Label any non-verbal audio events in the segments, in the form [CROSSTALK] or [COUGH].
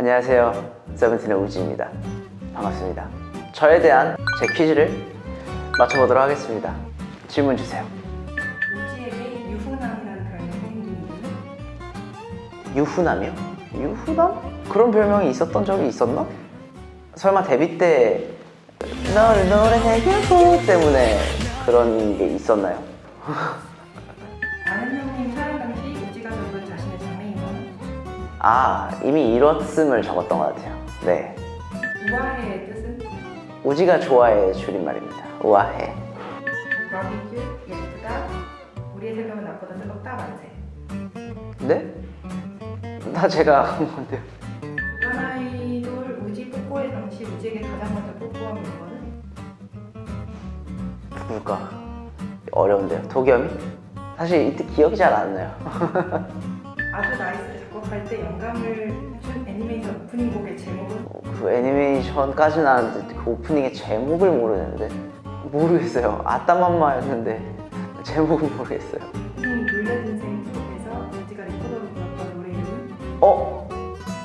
안녕하세요 세븐틴의 우지입니다 반갑습니다 저에 대한 제 퀴즈를 맞춰보도록 하겠습니다 질문 주세요 우지에게 유부남이라는 별명이 생긴 이유는? 유후남이요? 유후남? 그런 별명이 있었던 적이 있었나? 설마 데뷔 때 너를 노래해주고 때문에 그런 게 있었나요? [LAUGHS] 아 이미 이뤘음을 적었던 것 같아요 네 우아해의 뜻은? 우지가 좋아해 줄임말입니다 우아해 러비쥬, 예쁘다, 우리의 생각은 나보다 뜨겁다, 만세 네? 다 제가 한 건데요 주간 아이돌 우지 뽀뽀의 당시 우지에게 가장 먼저 뽀뽀한 물건은? 누굴까? 어려운데요 도겸이? 사실 이때 기억이 잘 안 나요 아주 나이스를 작곡할 때 영감을 준 애니메이션 오프닝 곡의 제목은? 그 애니메이션까지는 아는데 그 오프닝의 제목을 모르는데 모르겠어요 아따맘마였는데 제목은 모르겠어요 님 놀래든생 속에서 우지가 리코더로 불렀던 노래 이름은? 어?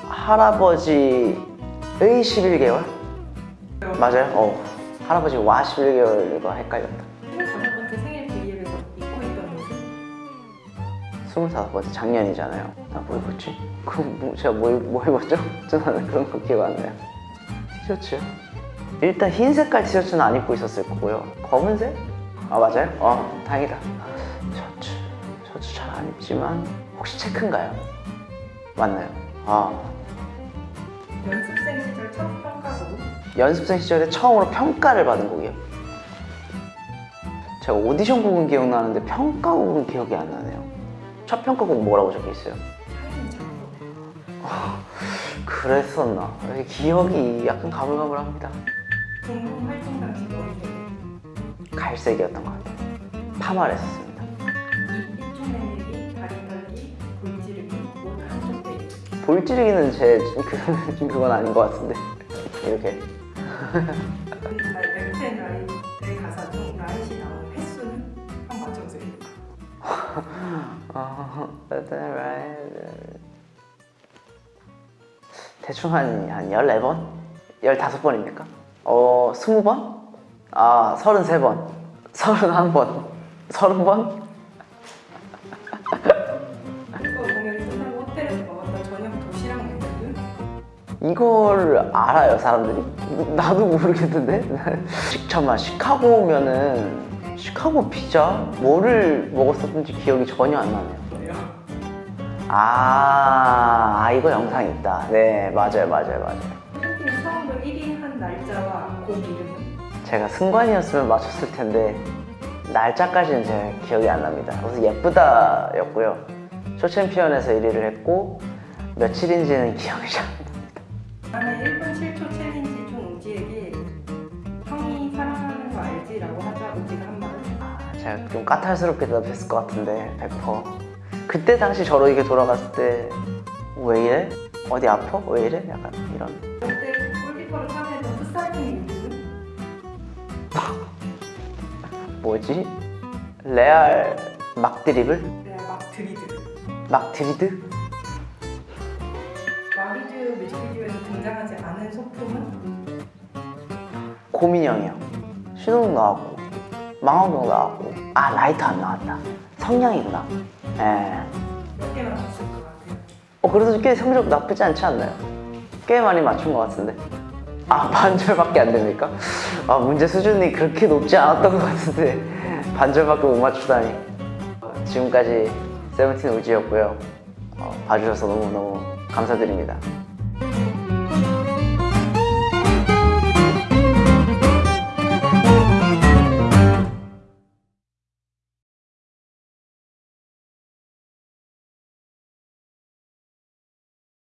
할아버지의 11개월? 맞아요? 어 할아버지 와 11개월과 헷갈렸다 25번째 작년이잖아요 나 뭐 입었지? 그 뭐, 제가 뭐, 입- 뭐 입었죠? 저는 그런 거 기억 안 나요 티셔츠요? 일단 흰 색깔 티셔츠는 안 입고 있었을 거고요 검은색? 아 맞아요? 어 다행이다 셔츠 셔츠 잘 안 입지만 혹시 체크인가요? 맞나요? 아 연습생 시절 첫 평가곡은? 연습생 시절에 처음으로 평가를 받은 곡이요 제가 오디션 곡은 기억나는데 평가곡은 기억이 안 나네요 첫 평가곡 뭐라고 적혀 있어요? 작곡 그랬었나? 기억이 약간 가물가물합니다. 동문 활동 당시 머리색은? 갈색이었던 것 같아요. 파마를 했었습니다. 입, 입중 내리기, 다리 떨기, 볼 찌르기, 옷 한쪽 빼기 볼 찌르기는 제 그, 그건 아닌 것 같은데. 이렇게. 넥텐 라이트의 가사 중 라이시 나오는 횟수는? 한번 맞춰보세요 어, 대충 한, 한 14번? 15번입니까? 어, 20번? 아, 33번. 31번. 30번? 이거 공연 끝나고 호텔에서 먹었던 저녁 도시락 메뉴는? 이걸 알아요 사람들이? 나도 모르겠는데 잠깐만 시카고 오면은 시카고 피자? 뭐를 먹었었는지 기억이 전혀 안 나네요? 아, 아 이거 영상 있다 네 맞아요 맞아요 맞아요 팬팀 처음으로 1위 한 날짜와 곡 이름은? 제가 승관이었으면 맞췄을 텐데 날짜까지는 제가 기억이 안 납니다 그래서 예쁘다 였고요 쇼챔피언에서 1위를 했고 며칠인지는 기억이 잘안 나요 다음에 1분 7 제가 좀 까탈스럽게 대답했을 것 같은데 100% 그때 당시 저로 이게 돌아갔을 때 왜 이래? 어디 아파? 왜 이래? 약간 이런 그때 골키퍼로 참여했던 풋살팀 이름은? 뭐지? 레알 막 드리블? 내가 막 드리드 막 드리드? 마리즈 뮤직비디오에서 등장하지 않은 소품은? 고민형이요 신호등 나왔고 망원경 나왔고 아 라이터 안 나왔다 성냥이구나 예. 몇개 맞췄을 것 같아요? 어 그래도 꽤 성적 나쁘지 않지 않나요? 꽤 많이 맞춘 것 같은데 아 [LAUGHS] 반절밖에 안 됩니까? 아 문제 수준이 그렇게 높지 않았던 것 같은데 [LAUGHS] 반절밖에 못 맞추다니 어, 지금까지 세븐틴 우지였고요 어, 봐주셔서 너무너무 감사드립니다